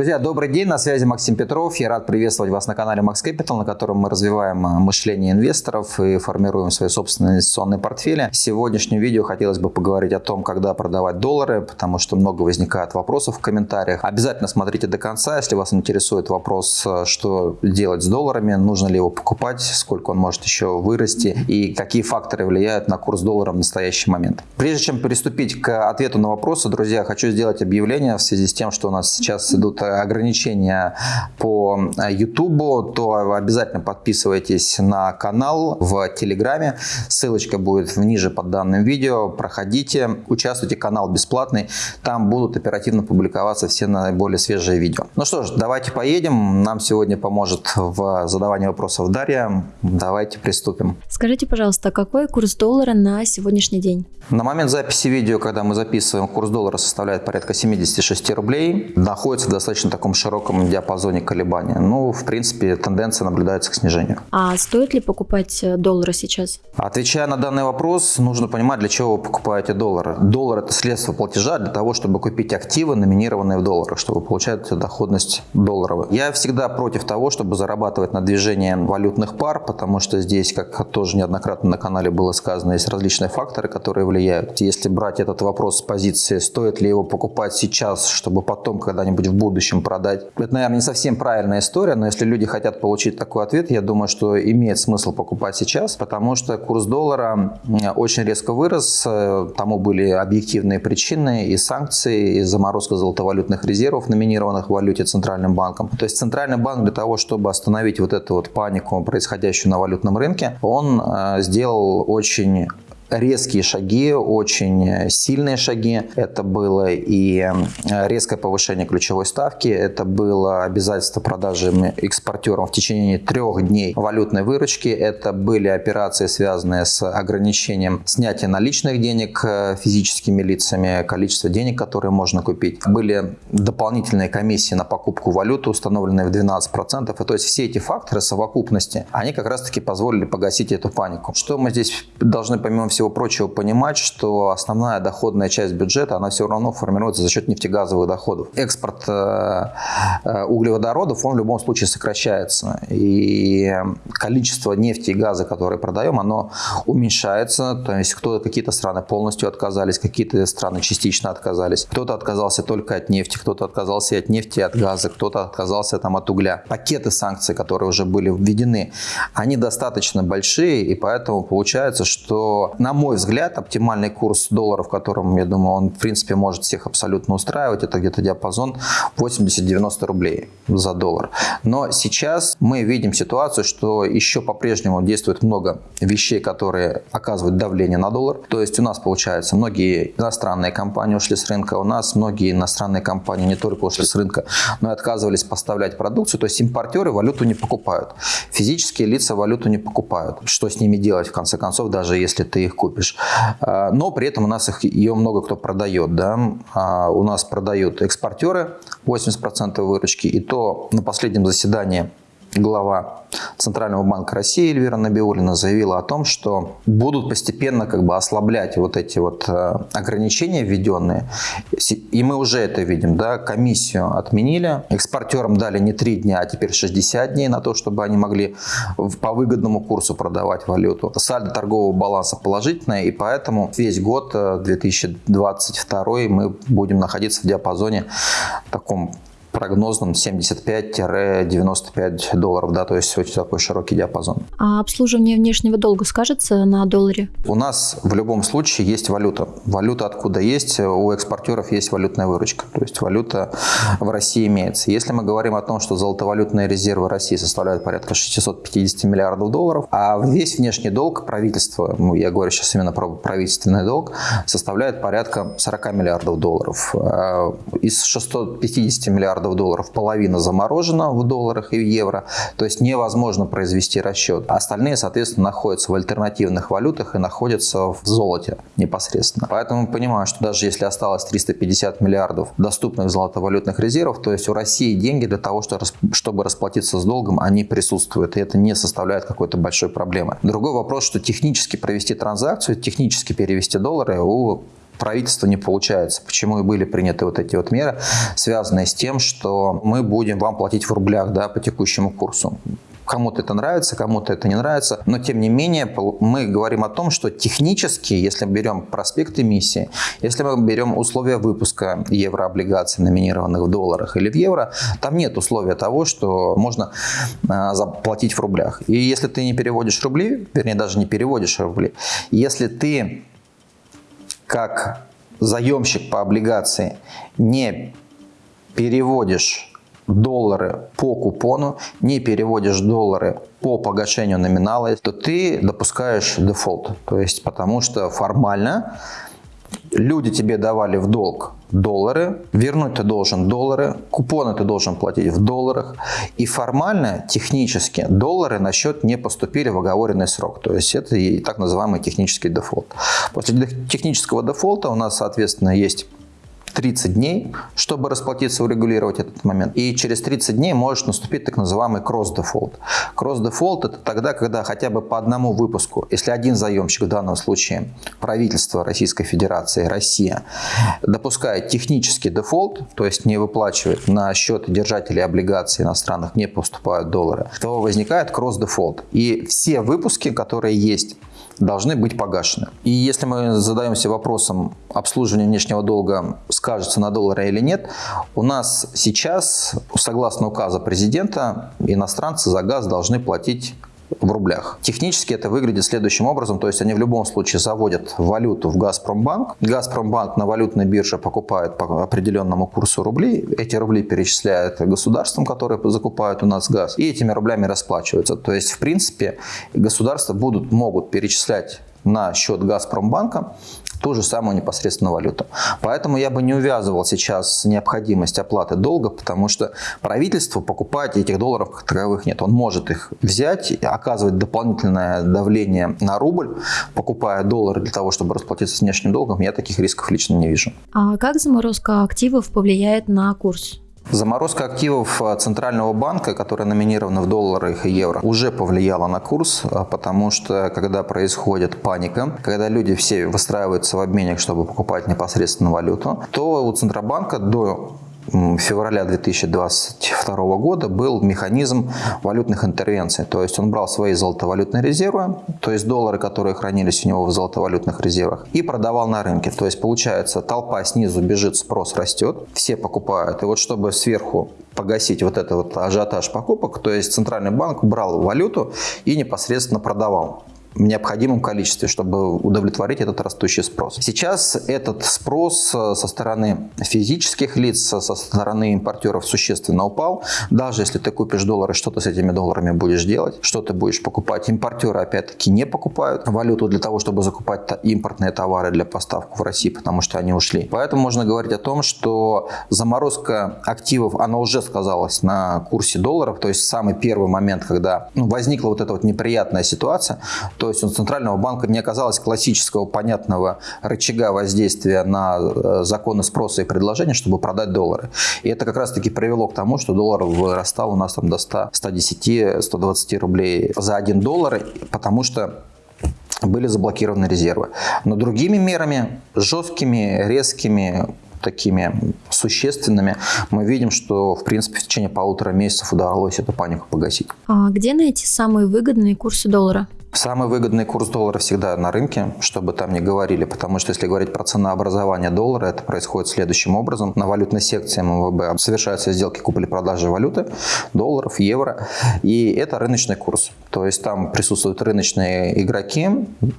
Друзья, добрый день, на связи Максим Петров. Я рад приветствовать вас на канале Max Capital, на котором мы развиваем э, мышление инвесторов и формируем свои собственные инвестиционные портфели. В сегодняшнем видео хотелось бы поговорить о том, когда продавать доллары, потому что много возникает вопросов в комментариях. Обязательно смотрите до конца, если вас интересует вопрос, э, что делать с долларами, нужно ли его покупать, сколько он может еще вырасти и какие факторы влияют на курс доллара в настоящий момент. Прежде чем приступить к ответу на вопросы, друзья, хочу сделать объявление в связи с тем, что у нас сейчас идут ограничения по YouTube, то обязательно подписывайтесь на канал в Телеграме. Ссылочка будет ниже под данным видео. Проходите, участвуйте, канал бесплатный. Там будут оперативно публиковаться все наиболее свежие видео. Ну что ж, давайте поедем. Нам сегодня поможет в задавании вопросов Дарья. Давайте приступим. Скажите, пожалуйста, какой курс доллара на сегодняшний день? На момент записи видео, когда мы записываем, курс доллара составляет порядка 76 рублей. Находится достаточно достаточно таком широком диапазоне колебания. Ну, в принципе, тенденция наблюдается к снижению. А стоит ли покупать э, доллары сейчас? Отвечая на данный вопрос, нужно понимать, для чего вы покупаете доллары. Доллар – это средство платежа для того, чтобы купить активы, номинированные в долларах, чтобы получать доходность долларовую. Я всегда против того, чтобы зарабатывать на движении валютных пар, потому что здесь, как тоже неоднократно на канале было сказано, есть различные факторы, которые влияют. Если брать этот вопрос с позиции, стоит ли его покупать сейчас, чтобы потом когда-нибудь в будущем будущем продать. Это, наверное, не совсем правильная история, но если люди хотят получить такой ответ, я думаю, что имеет смысл покупать сейчас, потому что курс доллара очень резко вырос, э, тому были объективные причины и санкции, и заморозка золотовалютных резервов, номинированных в валюте Центральным банком. То есть Центральный банк для того, чтобы остановить вот эту вот панику, происходящую на валютном рынке, он э, сделал очень резкие шаги, очень сильные шаги. Это было и э, резкое повышение ключевой ставки, это было обязательство продажи экспортерам в течение трех дней валютной выручки, это были операции, связанные с ограничением снятия наличных денег э, физическими лицами, количество денег, которые можно купить. Были дополнительные комиссии на покупку валюты, установленные в 12%. И то есть все эти факторы совокупности, они как раз-таки позволили погасить эту панику. Что мы здесь должны помимо всего всего прочего понимать, что основная доходная часть бюджета, она все равно формируется за счет нефтегазовых доходов. Экспорт э, э, углеводородов, он в любом случае сокращается. И количество нефти и газа, которые продаем, оно уменьшается. То есть кто какие-то страны полностью отказались, какие-то страны частично отказались. Кто-то отказался только от нефти, кто-то отказался от нефти от газа, кто-то отказался там от угля. Пакеты санкций, которые уже были введены, они достаточно большие, и поэтому получается, что на на мой взгляд, оптимальный курс доллара, в котором, я думаю, он, в принципе, может всех абсолютно устраивать, это где-то диапазон 80-90 рублей за доллар. Но сейчас мы видим ситуацию, что еще по-прежнему действует много вещей, которые оказывают давление на доллар. То есть у нас, получается, многие иностранные компании ушли с рынка, у нас многие иностранные компании не только ушли с рынка, но и отказывались поставлять продукцию. То есть импортеры валюту не покупают. Физические лица валюту не покупают. Что с ними делать, в конце концов, даже если ты их купишь. А, но при этом у нас их, ее много кто продает. Да? А, у нас продают экспортеры 80% выручки. И то на последнем заседании глава Центрального банка России Эльвира Набиулина заявила о том, что будут постепенно как бы ослаблять вот эти вот э, ограничения введенные. И мы уже это видим. Да? Комиссию отменили. Экспортерам дали не 3 дня, а теперь 60 дней на то, чтобы они могли по выгодному курсу продавать валюту. Сальдо торгового баланса положительное, и поэтому весь год 2022 э, мы будем находиться в диапазоне таком прогнозным 75-95 долларов, да, то есть очень такой широкий диапазон. А обслуживание внешнего долга скажется на долларе? У нас в любом случае есть валюта. Валюта откуда есть? У экспортеров есть валютная выручка, то есть валюта в России имеется. Если мы говорим о том, что золотовалютные резервы России составляют порядка 650 миллиардов долларов, а весь внешний долг правительства, ну, я говорю сейчас именно про правительственный долг, составляет порядка 40 миллиардов долларов. А из 650 миллиардов миллиардов долларов, половина заморожена в долларах и в евро, то есть невозможно произвести расчет. Остальные, соответственно, находятся в альтернативных валютах и находятся в золоте непосредственно. Поэтому понимаю, что даже если осталось 350 миллиардов доступных золотовалютных резервов, то есть у России деньги для того, чтобы расплатиться с долгом, они присутствуют, и это не составляет какой-то большой проблемы. Другой вопрос, что технически провести транзакцию, технически перевести доллары у правительства не получается. Почему и были приняты вот эти вот меры, связанные с тем, что мы будем вам платить в рублях да, по текущему курсу. Кому-то это нравится, кому-то это не нравится. Но, тем не менее, мы говорим о том, что технически, если мы берем проспект эмиссии, если мы берем условия выпуска еврооблигаций, номинированных в долларах или в евро, там нет условия того, что можно а, заплатить в рублях. И если ты не переводишь рубли, вернее, даже не переводишь рубли, если ты как заемщик по облигации не переводишь доллары по купону, не переводишь доллары по погашению номинала, то ты допускаешь дефолт. То есть потому что формально люди тебе давали в долг доллары, вернуть ты должен доллары, купоны ты должен платить в долларах. И формально, технически, доллары на счет не поступили в оговоренный срок. То есть это и так называемый технический дефолт. После технического дефолта у нас, соответственно, есть 30 дней, чтобы расплатиться, урегулировать этот момент. И через 30 дней может наступить так называемый кросс-дефолт. Кросс-дефолт – это тогда, когда хотя бы по одному выпуску, если один заемщик, в данном случае правительство Российской Федерации, Россия, допускает технический дефолт, то есть не выплачивает на счет держателей облигаций иностранных, не поступают доллары, то возникает кросс-дефолт. И все выпуски, которые есть должны быть погашены. И если мы задаемся вопросом, обслуживание внешнего долга скажется на доллары или нет, у нас сейчас, согласно указа президента, иностранцы за газ должны платить в рублях. Технически это выглядит следующим образом, то есть они в любом случае заводят валюту в Газпромбанк. Газпромбанк на валютной бирже покупает по определенному курсу рублей, эти рубли перечисляют государствам, которые закупают у нас газ, и этими рублями расплачиваются. То есть, в принципе, государства будут, могут перечислять на счет Газпромбанка ту же самую непосредственно валюту. Поэтому я бы не увязывал сейчас необходимость оплаты долга, потому что правительству покупать этих долларов как таковых нет. Он может их взять, оказывать дополнительное давление на рубль, покупая доллары для того, чтобы расплатиться с внешним долгом. Я таких рисков лично не вижу. А как заморозка активов повлияет на курс? Заморозка активов э, Центрального банка, которая номинирована в долларах и евро, уже повлияла на курс, э, потому что когда происходит паника, когда люди все выстраиваются в обменник, чтобы покупать непосредственно валюту, то у Центробанка до февраля 2022 года был механизм валютных интервенций. То есть он брал свои золотовалютные резервы, то есть доллары, которые хранились у него в золотовалютных резервах, и продавал на рынке. То есть получается толпа снизу бежит, спрос растет, все покупают. И вот чтобы сверху погасить вот этот вот ажиотаж покупок, то есть Центральный банк брал валюту и непосредственно продавал в необходимом количестве, чтобы удовлетворить этот растущий спрос. Сейчас этот спрос э, со стороны физических лиц, со стороны импортеров существенно упал. Даже если ты купишь доллары, что ты с этими долларами будешь делать, что ты будешь покупать. Импортеры опять-таки не покупают валюту для того, чтобы закупать импортные товары для поставки в Россию, потому что они ушли. Поэтому можно говорить о том, что заморозка активов, она уже сказалась на курсе долларов, то есть самый первый момент, когда ну, возникла вот эта вот неприятная ситуация, то есть у Центрального банка не оказалось классического понятного рычага воздействия на э, законы спроса и предложения, чтобы продать доллары. И это как раз-таки привело к тому, что доллар вырастал у нас там до 100, 110, 120 рублей за 1 доллар, потому что были заблокированы резервы. Но другими мерами, жесткими, резкими, такими существенными, мы видим, что, в принципе, в течение полутора месяцев удалось эту панику погасить. А где найти самые выгодные курсы доллара? Самый выгодный курс доллара всегда на рынке, чтобы там не говорили, потому что если говорить про ценообразование доллара, это происходит следующим образом. На валютной секции МВБ совершаются сделки купли-продажи валюты, долларов, евро, и это рыночный курс. То есть там присутствуют рыночные игроки,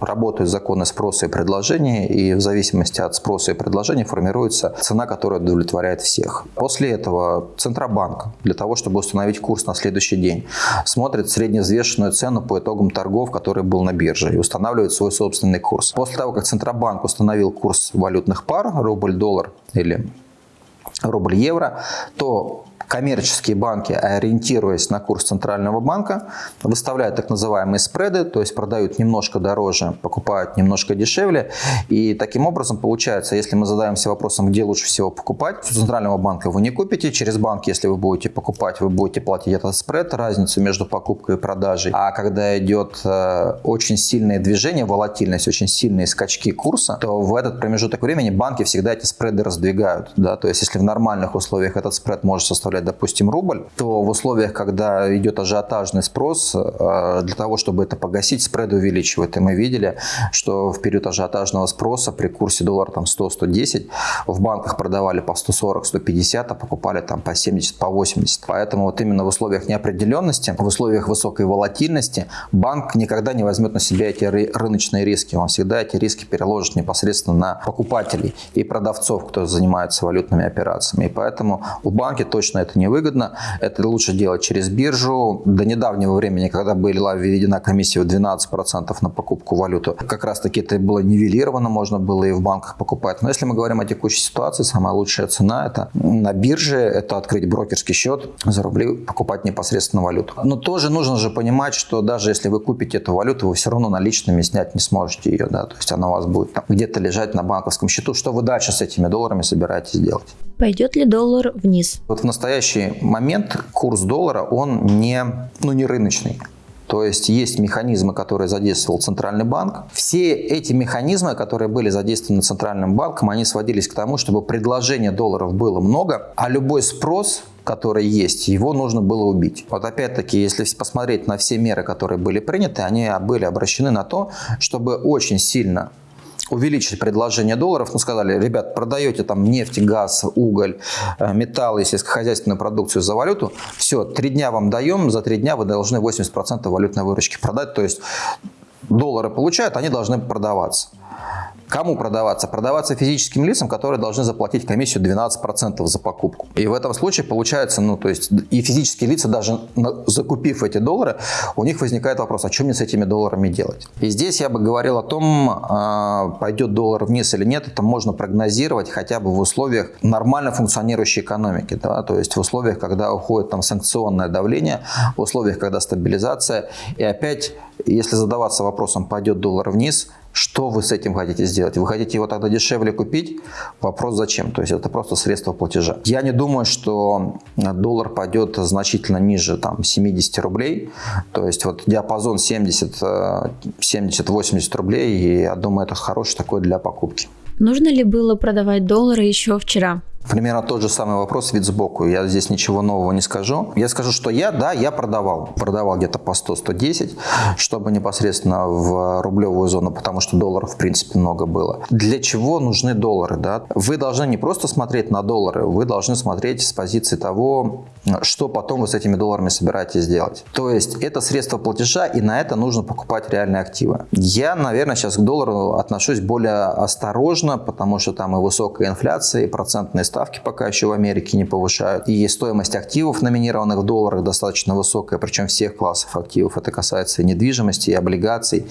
работают законы спроса и предложения, и в зависимости от спроса и предложения формируется цена, которая удовлетворяет всех. После этого Центробанк, для того, чтобы установить курс на следующий день, смотрит средневзвешенную цену по итогам торгов, который был на бирже, и устанавливает свой собственный курс. После того, как Центробанк установил курс валютных пар, рубль-доллар или рубль-евро, то коммерческие банки, ориентируясь на курс Центрального банка, выставляют так называемые спреды, то есть продают немножко дороже, покупают немножко дешевле. И таким образом получается, если мы задаемся вопросом, где лучше всего покупать, у Центрального банка вы не купите, через банк, если вы будете покупать, вы будете платить этот спред, разницу между покупкой и продажей. А когда идет э, очень сильное движение, волатильность, очень сильные скачки курса, то в этот промежуток времени банки всегда эти спреды раздвигают. Да? То есть если в нормальных условиях этот спред может составлять, допустим, рубль, то в условиях, когда идет ажиотажный спрос, э, для того, чтобы это погасить, спреды увеличивают. И мы видели, что в период ажиотажного спроса при курсе доллара там 100-110 в банках продавали по 140-150, а покупали там по 70, по 80. Поэтому вот именно в условиях неопределенности, в условиях высокой волатильности банк никогда не возьмет на себя эти рыночные риски. Он всегда эти риски переложит непосредственно на покупателей и продавцов, кто занимается валютными операциями. И поэтому у банки точно это невыгодно. Это лучше делать через биржу. До недавнего времени, когда была введена комиссия в 12% на покупку валюты, как раз таки это было нивелировано, можно было и в банках покупать. Но если мы говорим о текущей ситуации, самая лучшая цена это на бирже, это открыть брокерский счет за рубли, покупать непосредственно валюту. Но тоже нужно же понимать, что даже если вы купите эту валюту, вы все равно наличными снять не сможете ее, да, то есть она у вас будет где-то лежать на банковском счету. Что вы дальше с этими долларами собираетесь делать? Пойдет ли доллар вниз? Вот в настоящий момент курс доллара, он не, ну, не рыночный. То есть есть механизмы, которые задействовал Центральный банк. Все эти механизмы, которые были задействованы Центральным банком, они сводились к тому, чтобы предложения долларов было много, а любой спрос который есть, его нужно было убить. Вот опять-таки, если посмотреть на все меры, которые были приняты, они были обращены на то, чтобы очень сильно увеличить предложение долларов, ну, сказали, ребят, продаете там нефть, газ, уголь, э, металлы, сельскохозяйственную продукцию за валюту, все, три дня вам даем, за три дня вы должны 80% валютной выручки продать, то есть доллары получают, они должны продаваться. Кому продаваться? Продаваться физическим лицам, которые должны заплатить комиссию 12% за покупку. И в этом случае получается, ну, то есть и физические лица, даже закупив эти доллары, у них возникает вопрос, а что мне с этими долларами делать? И здесь я бы говорил о том, а, пойдет доллар вниз или нет, это можно прогнозировать хотя бы в условиях нормально функционирующей экономики, да, то есть в условиях, когда уходит там санкционное давление, в условиях, когда стабилизация, и опять, если задаваться вопросом, пойдет доллар вниз, что вы с этим хотите сделать? Вы хотите его тогда дешевле купить? Вопрос зачем? То есть это просто средство платежа. Я не думаю, что доллар пойдет значительно ниже там, 70 рублей. То есть вот диапазон 70-80 рублей. И я думаю, это хороший такой для покупки. Нужно ли было продавать доллары еще вчера? Примерно тот же самый вопрос, вид сбоку. Я здесь ничего нового не скажу. Я скажу, что я, да, я продавал. Продавал где-то по 100-110, чтобы непосредственно в рублевую зону, потому что долларов в принципе много было. Для чего нужны доллары? Да? Вы должны не просто смотреть на доллары, вы должны смотреть с позиции того, что потом вы с этими долларами собираетесь делать. То есть это средство платежа, и на это нужно покупать реальные активы. Я, наверное, сейчас к доллару отношусь более осторожно, потому что там и высокая инфляция, и процентные ставки пока еще в Америке не повышают. И стоимость активов, номинированных в долларах, достаточно высокая, причем всех классов активов. Это касается и недвижимости, и облигаций,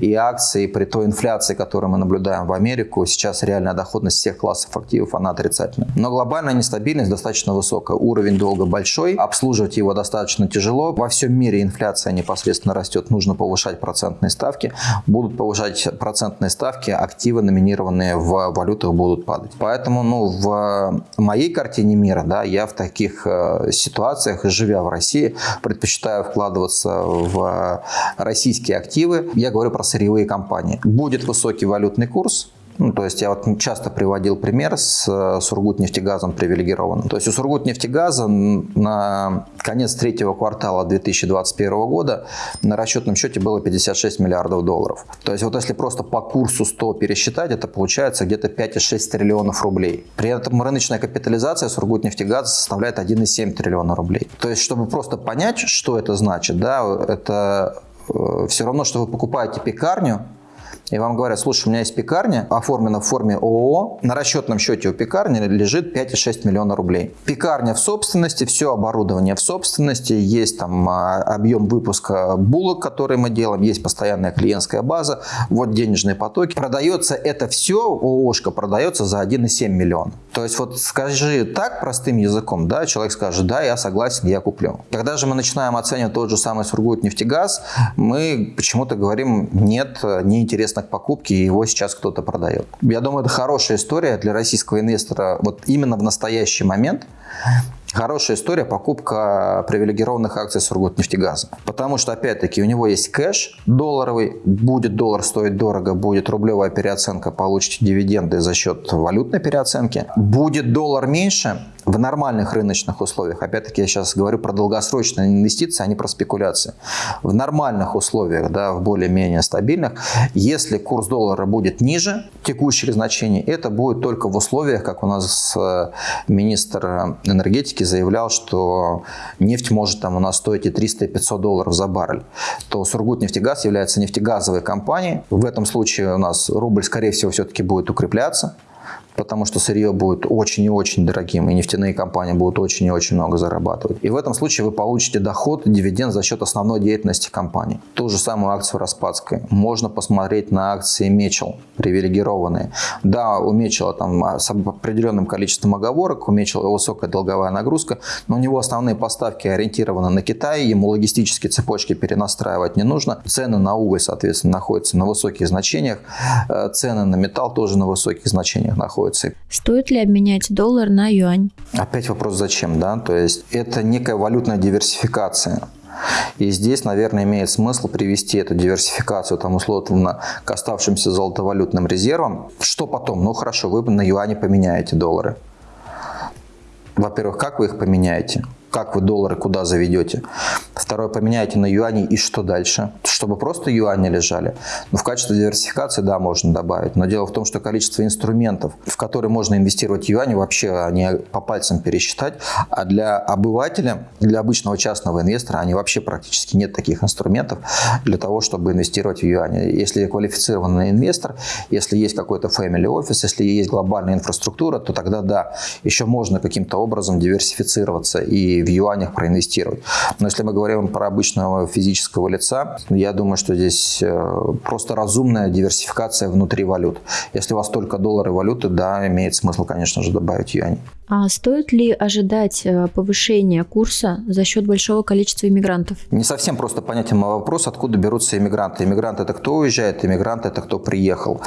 и акций. При той инфляции, которую мы наблюдаем в Америку, сейчас реальная доходность всех классов активов, она отрицательная. Но глобальная нестабильность достаточно высокая. Уровень долга большой, обслуживать его достаточно тяжело. Во всем мире инфляция непосредственно растет, нужно повышать процентные ставки. Будут повышать процентные ставки, активы, номинированные в валютах, будут падать. Поэтому ну, в моей картине мира, да, я в таких э, ситуациях, живя в России, предпочитаю вкладываться в российские активы. Я говорю про сырьевые компании. Будет высокий валютный курс, ну, то есть я вот часто приводил пример с э, Сургутнефтегазом привилегированным. То есть у Сургутнефтегаза на конец третьего квартала 2021 года на расчетном счете было 56 миллиардов долларов. То есть вот если просто по курсу 100 пересчитать, это получается где-то 5,6 триллионов рублей. При этом рыночная капитализация Сургутнефтегаза составляет 1,7 триллиона рублей. То есть чтобы просто понять, что это значит, да, это э, все равно, что вы покупаете пекарню, и вам говорят, слушай, у меня есть пекарня, оформлена в форме ООО, на расчетном счете у пекарни лежит 5,6 миллиона рублей. Пекарня в собственности, все оборудование в собственности, есть там а, объем выпуска булок, которые мы делаем, есть постоянная клиентская база, вот денежные потоки. Продается это все, ООшка продается за 1,7 миллиона. То есть вот скажи так простым языком, да, человек скажет, да, я согласен, я куплю. Когда же мы начинаем оценивать тот же самый Сургутнефтегаз, мы почему-то говорим, нет, неинтересно к покупке, и его сейчас кто-то продает. Я думаю, это хорошая история для российского инвестора вот именно в настоящий момент, Хорошая история покупка привилегированных акций Сургутнефтегаза. Потому что, опять-таки, у него есть кэш долларовый, будет доллар стоить дорого, будет рублевая переоценка, получите дивиденды за счет валютной переоценки. Будет доллар меньше, в нормальных рыночных условиях, опять-таки я сейчас говорю про долгосрочные инвестиции, а не про спекуляции. В нормальных условиях, да, в более-менее стабильных, если курс доллара будет ниже текущих значений, это будет только в условиях, как у нас э, министр энергетики заявлял, что нефть может там у нас стоить и 300, и 500 долларов за баррель, то Сургутнефтегаз является нефтегазовой компанией. В этом случае у нас рубль, скорее всего, все-таки будет укрепляться потому что сырье будет очень и очень дорогим, и нефтяные компании будут очень и очень много зарабатывать. И в этом случае вы получите доход, дивиденд за счет основной деятельности компании. Ту же самую акцию Распадской. Можно посмотреть на акции Мечел, привилегированные. Да, у Мечела там с определенным количеством оговорок, у Мечела высокая долговая нагрузка, но у него основные поставки ориентированы на Китай, ему логистические цепочки перенастраивать не нужно. Цены на уголь, соответственно, находятся на высоких значениях, э, цены на металл тоже на высоких значениях находятся находится. Стоит ли обменять доллар на юань? Опять вопрос зачем, да? То есть это некая валютная диверсификация. И здесь, наверное, имеет смысл привести эту диверсификацию там, условно к оставшимся золотовалютным резервам. Что потом? Ну хорошо, вы на юане поменяете доллары. Во-первых, как вы их поменяете? как вы доллары куда заведете. Второе, поменяйте на юани и что дальше? Чтобы просто юани лежали. Но в качестве диверсификации, да, можно добавить. Но дело в том, что количество инструментов, в которые можно инвестировать юани, вообще они по пальцам пересчитать. А для обывателя, для обычного частного инвестора, они вообще практически нет таких инструментов для того, чтобы инвестировать в юани. Если квалифицированный инвестор, если есть какой-то family office, если есть глобальная инфраструктура, то тогда да, еще можно каким-то образом диверсифицироваться и в юанях проинвестировать. Но если мы говорим про обычного физического лица, я думаю, что здесь э, просто разумная диверсификация внутри валют. Если у вас только доллары валюты, да, имеет смысл, конечно же, добавить юани. А стоит ли ожидать э, повышения курса за счет большого количества иммигрантов? Не совсем просто понятен мой вопрос, откуда берутся иммигранты. Иммигрант – это кто уезжает, иммигрант – это кто приехал.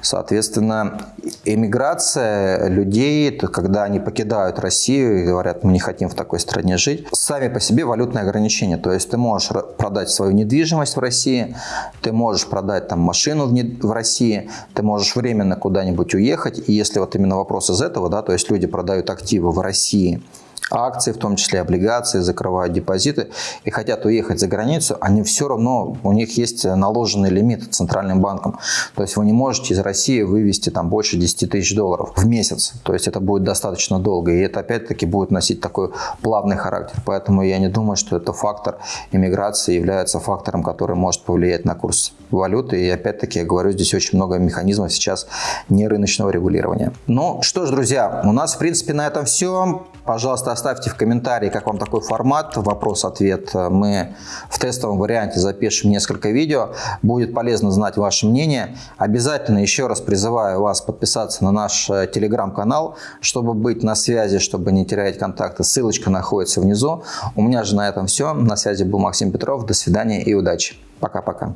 Соответственно, иммиграция людей, когда они покидают Россию и говорят, мы не хотим в такой стране жить, сами по себе валютные ограничения. То есть ты можешь продать свою недвижимость в России, ты можешь продать там машину в России, ты можешь временно куда-нибудь уехать. И если вот именно вопрос из этого, да, то есть люди продают активы в России, акции, в том числе облигации, закрывают депозиты и хотят уехать за границу, они все равно, у них есть наложенный лимит центральным банком. То есть вы не можете из России вывести там больше 10 тысяч долларов в месяц. То есть это будет достаточно долго. И это опять-таки будет носить такой плавный характер. Поэтому я не думаю, что это фактор иммиграции является фактором, который может повлиять на курс валюты. И опять-таки я говорю, здесь очень много механизмов сейчас не рыночного регулирования. Ну что ж, друзья, у нас в принципе на этом все. Пожалуйста, оставьте в комментарии, как вам такой формат, вопрос-ответ. Мы в тестовом варианте запишем несколько видео. Будет полезно знать ваше мнение. Обязательно еще раз призываю вас подписаться на наш э, телеграм-канал, чтобы быть на связи, чтобы не терять контакты. Ссылочка находится внизу. У меня же на этом все. На связи был Максим Петров. До свидания и удачи. Пока-пока.